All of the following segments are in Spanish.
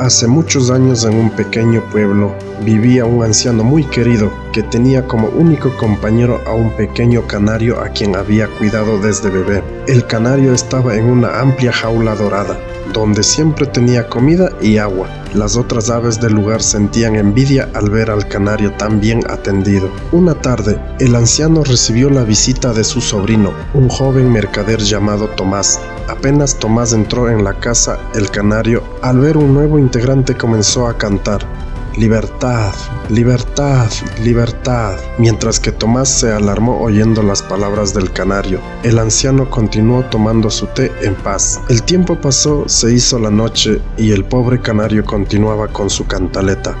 Hace muchos años en un pequeño pueblo vivía un anciano muy querido que tenía como único compañero a un pequeño canario a quien había cuidado desde bebé. El canario estaba en una amplia jaula dorada, donde siempre tenía comida y agua. Las otras aves del lugar sentían envidia al ver al canario tan bien atendido. Una tarde, el anciano recibió la visita de su sobrino, un joven mercader llamado Tomás, Apenas Tomás entró en la casa, el canario, al ver un nuevo integrante comenzó a cantar. Libertad, libertad, libertad. Mientras que Tomás se alarmó oyendo las palabras del canario, el anciano continuó tomando su té en paz. El tiempo pasó, se hizo la noche y el pobre canario continuaba con su cantaleta.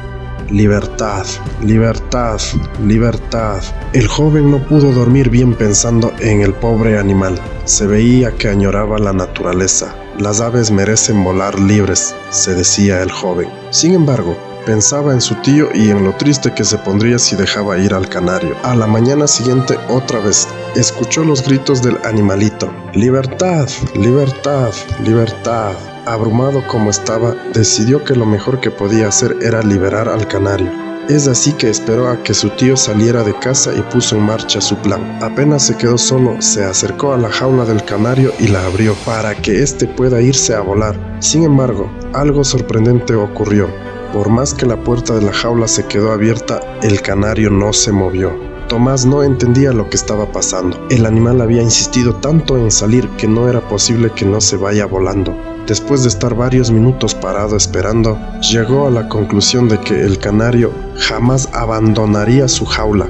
Libertad, libertad, libertad. El joven no pudo dormir bien pensando en el pobre animal. Se veía que añoraba la naturaleza. Las aves merecen volar libres, se decía el joven. Sin embargo, pensaba en su tío y en lo triste que se pondría si dejaba ir al canario. A la mañana siguiente, otra vez, escuchó los gritos del animalito. Libertad, libertad, libertad. Abrumado como estaba, decidió que lo mejor que podía hacer era liberar al canario. Es así que esperó a que su tío saliera de casa y puso en marcha su plan. Apenas se quedó solo, se acercó a la jaula del canario y la abrió para que éste pueda irse a volar. Sin embargo, algo sorprendente ocurrió. Por más que la puerta de la jaula se quedó abierta, el canario no se movió. Tomás no entendía lo que estaba pasando. El animal había insistido tanto en salir que no era posible que no se vaya volando. Después de estar varios minutos parado esperando, llegó a la conclusión de que el canario jamás abandonaría su jaula.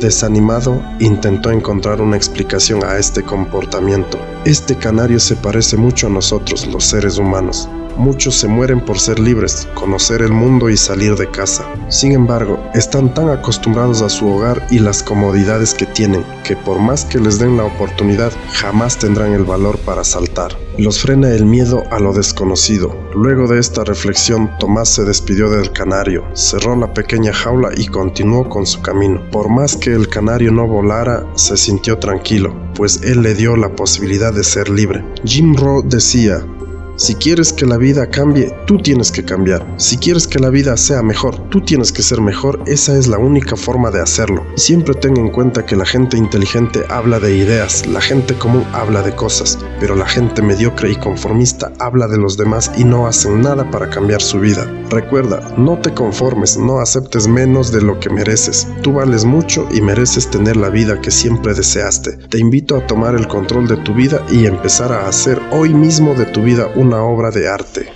Desanimado, intentó encontrar una explicación a este comportamiento. Este canario se parece mucho a nosotros, los seres humanos. Muchos se mueren por ser libres, conocer el mundo y salir de casa. Sin embargo, están tan acostumbrados a su hogar y las comodidades que tienen, que por más que les den la oportunidad, jamás tendrán el valor para saltar. Los frena el miedo a lo desconocido. Luego de esta reflexión, Tomás se despidió del canario, cerró la pequeña jaula y continuó con su camino. Por más que el canario no volara, se sintió tranquilo, pues él le dio la posibilidad de ser libre. Jim Rowe decía, si quieres que la vida cambie, tú tienes que cambiar. Si quieres que la vida sea mejor, tú tienes que ser mejor. Esa es la única forma de hacerlo. siempre ten en cuenta que la gente inteligente habla de ideas, la gente común habla de cosas, pero la gente mediocre y conformista habla de los demás y no hacen nada para cambiar su vida. Recuerda, no te conformes, no aceptes menos de lo que mereces. Tú vales mucho y mereces tener la vida que siempre deseaste. Te invito a tomar el control de tu vida y empezar a hacer hoy mismo de tu vida un una obra de arte.